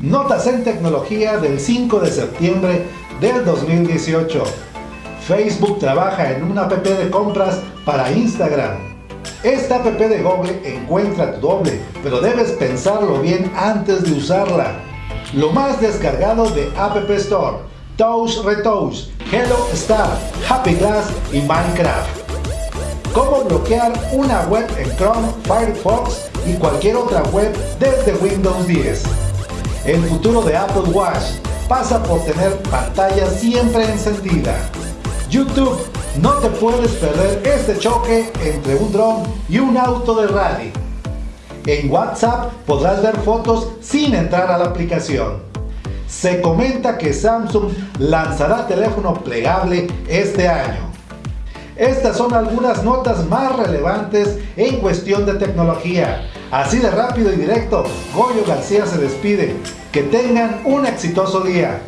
Notas en tecnología del 5 de septiembre del 2018. Facebook trabaja en una app de compras para Instagram. Esta app de Google encuentra tu doble, pero debes pensarlo bien antes de usarla. Lo más descargado de App Store, Touch Retouch, Hello Star, Happy Glass y Minecraft. Cómo bloquear una web en Chrome, Firefox y cualquier otra web desde Windows 10. El futuro de Apple Watch pasa por tener pantalla siempre encendida. YouTube, no te puedes perder este choque entre un dron y un auto de rally. En WhatsApp podrás ver fotos sin entrar a la aplicación. Se comenta que Samsung lanzará teléfono plegable este año. Estas son algunas notas más relevantes en cuestión de tecnología. Así de rápido y directo, Goyo García se despide. Que tengan un exitoso día.